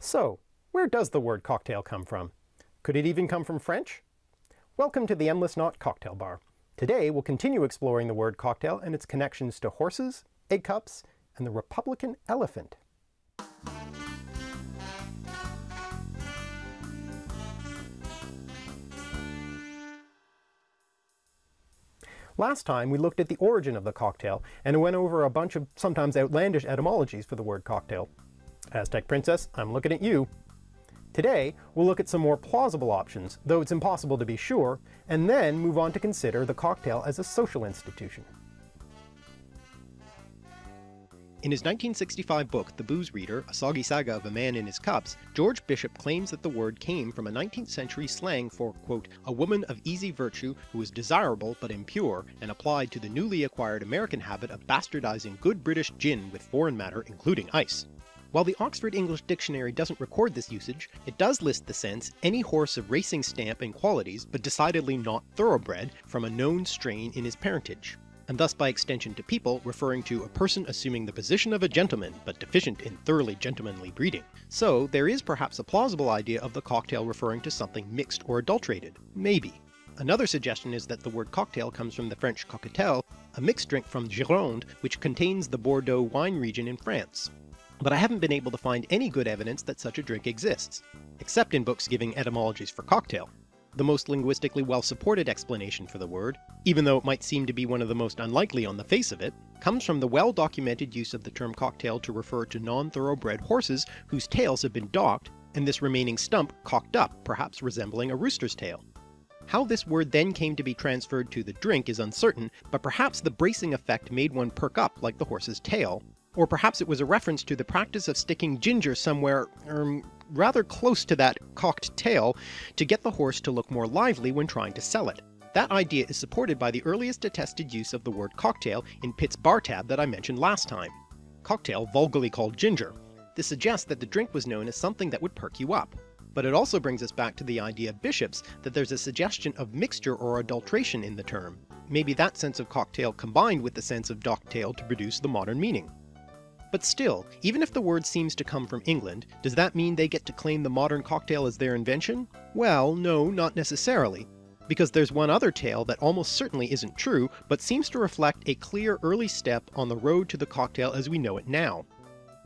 So, where does the word cocktail come from? Could it even come from French? Welcome to the Endless Knot Cocktail Bar. Today we'll continue exploring the word cocktail and its connections to horses, egg cups, and the Republican elephant. Last time we looked at the origin of the cocktail and went over a bunch of sometimes outlandish etymologies for the word cocktail. Aztec Princess, I'm looking at you. Today, we'll look at some more plausible options, though it's impossible to be sure, and then move on to consider the cocktail as a social institution. In his 1965 book, The Booze Reader, A Soggy Saga of a Man in His Cups, George Bishop claims that the word came from a 19th century slang for, quote, a woman of easy virtue who is desirable but impure, and applied to the newly acquired American habit of bastardizing good British gin with foreign matter including ice. While the Oxford English Dictionary doesn't record this usage, it does list the sense any horse of racing stamp and qualities but decidedly not thoroughbred from a known strain in his parentage and thus by extension to people referring to a person assuming the position of a gentleman but deficient in thoroughly gentlemanly breeding. So there is perhaps a plausible idea of the cocktail referring to something mixed or adulterated. Maybe. Another suggestion is that the word coquetel comes from the French cocktail, a mixed drink from Gironde which contains the Bordeaux wine region in France. But I haven't been able to find any good evidence that such a drink exists, except in books giving etymologies for cocktail, the most linguistically well-supported explanation for the word, even though it might seem to be one of the most unlikely on the face of it, comes from the well-documented use of the term cocktail to refer to non-thoroughbred horses whose tails have been docked, and this remaining stump cocked up, perhaps resembling a rooster's tail. How this word then came to be transferred to the drink is uncertain, but perhaps the bracing effect made one perk up like the horse's tail, or perhaps it was a reference to the practice of sticking ginger somewhere, er, rather close to that cocked tail to get the horse to look more lively when trying to sell it. That idea is supported by the earliest attested use of the word cocktail in Pitt's bar tab that I mentioned last time. Cocktail vulgarly called ginger. This suggests that the drink was known as something that would perk you up. But it also brings us back to the idea of Bishop's that there's a suggestion of mixture or adulteration in the term. Maybe that sense of cocktail combined with the sense of docktail to produce the modern meaning. But still, even if the word seems to come from England, does that mean they get to claim the modern cocktail as their invention? Well, no, not necessarily, because there's one other tale that almost certainly isn't true, but seems to reflect a clear early step on the road to the cocktail as we know it now.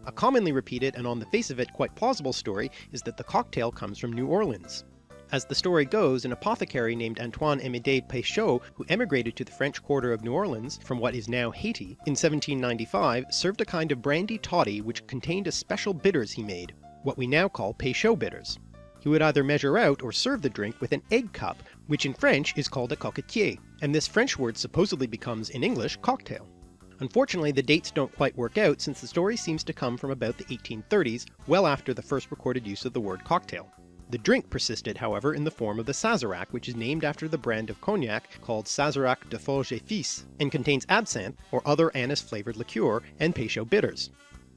A commonly repeated and on the face of it quite plausible story is that the cocktail comes from New Orleans. As the story goes, an apothecary named Antoine Amédée Peychaud, who emigrated to the French quarter of New Orleans from what is now Haiti in 1795, served a kind of brandy toddy which contained a special bitters he made, what we now call Peychaud bitters. He would either measure out or serve the drink with an egg cup, which in French is called a coquetier, and this French word supposedly becomes in English cocktail. Unfortunately the dates don't quite work out since the story seems to come from about the 1830s, well after the first recorded use of the word cocktail. The drink persisted, however, in the form of the Sazerac, which is named after the brand of cognac called Sazerac de Forges et Fils, and contains absinthe, or other anise-flavoured liqueur, and Peychaud bitters.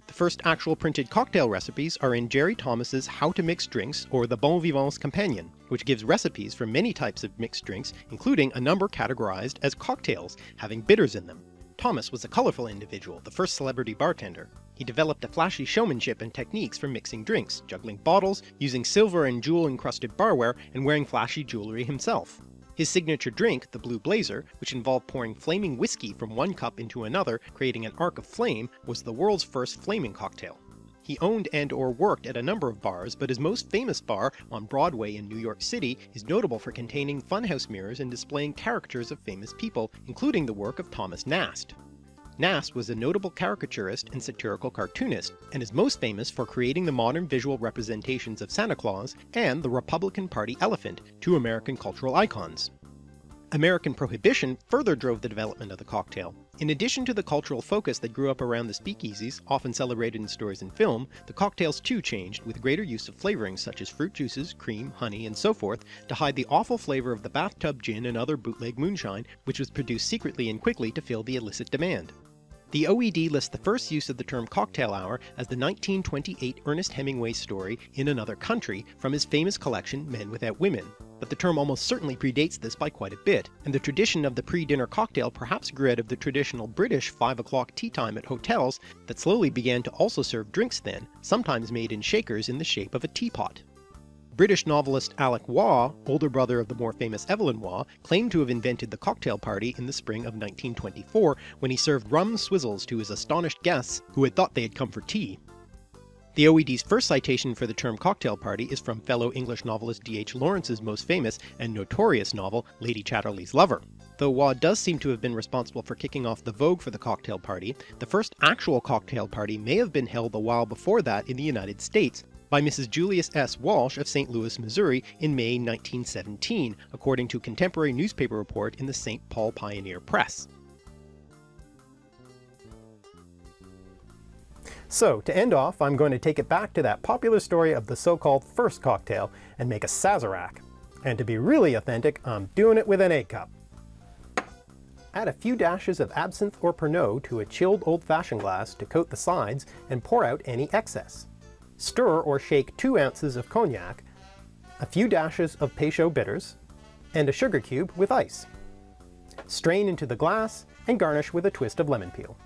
The first actual printed cocktail recipes are in Jerry Thomas's How to Mix Drinks, or the Bon Vivant's Companion, which gives recipes for many types of mixed drinks, including a number categorized as cocktails, having bitters in them. Thomas was a colorful individual, the first celebrity bartender. He developed a flashy showmanship and techniques for mixing drinks, juggling bottles, using silver and jewel-encrusted barware, and wearing flashy jewelry himself. His signature drink, the Blue Blazer, which involved pouring flaming whiskey from one cup into another, creating an arc of flame, was the world's first flaming cocktail. He owned and or worked at a number of bars, but his most famous bar on Broadway in New York City is notable for containing funhouse mirrors and displaying caricatures of famous people, including the work of Thomas Nast. Nast was a notable caricaturist and satirical cartoonist, and is most famous for creating the modern visual representations of Santa Claus and the Republican Party elephant, two American cultural icons. American Prohibition further drove the development of the cocktail. In addition to the cultural focus that grew up around the speakeasies, often celebrated in stories and film, the cocktails too changed with greater use of flavorings such as fruit juices, cream, honey, and so forth to hide the awful flavour of the bathtub gin and other bootleg moonshine, which was produced secretly and quickly to fill the illicit demand. The OED lists the first use of the term cocktail hour as the 1928 Ernest Hemingway story In Another Country from his famous collection Men Without Women. but the term almost certainly predates this by quite a bit, and the tradition of the pre-dinner cocktail perhaps grew out of the traditional British 5 o'clock tea time at hotels that slowly began to also serve drinks then, sometimes made in shakers in the shape of a teapot. British novelist Alec Waugh, older brother of the more famous Evelyn Waugh, claimed to have invented the cocktail party in the spring of 1924 when he served rum swizzles to his astonished guests who had thought they had come for tea. The OED's first citation for the term cocktail party is from fellow English novelist D.H. Lawrence's most famous and notorious novel, Lady Chatterley's Lover. Though Waugh does seem to have been responsible for kicking off the vogue for the cocktail party, the first actual cocktail party may have been held a while before that in the United States, by Mrs. Julius S. Walsh of St. Louis, Missouri in May 1917, according to contemporary newspaper report in the St. Paul Pioneer Press. So, to end off, I'm going to take it back to that popular story of the so-called first cocktail and make a Sazerac. And to be really authentic, I'm doing it with an egg cup. Add a few dashes of absinthe or Pernod to a chilled old-fashioned glass to coat the sides and pour out any excess. Stir or shake 2 ounces of cognac, a few dashes of Peychaud bitters, and a sugar cube with ice. Strain into the glass and garnish with a twist of lemon peel.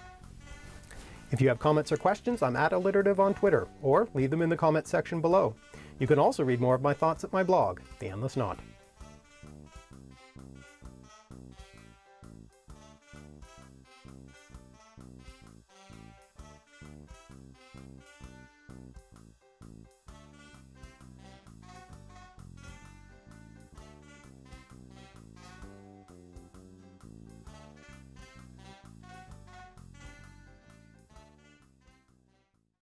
If you have comments or questions, I'm at alliterative on Twitter, or leave them in the comments section below. You can also read more of my thoughts at my blog, The Endless Knot.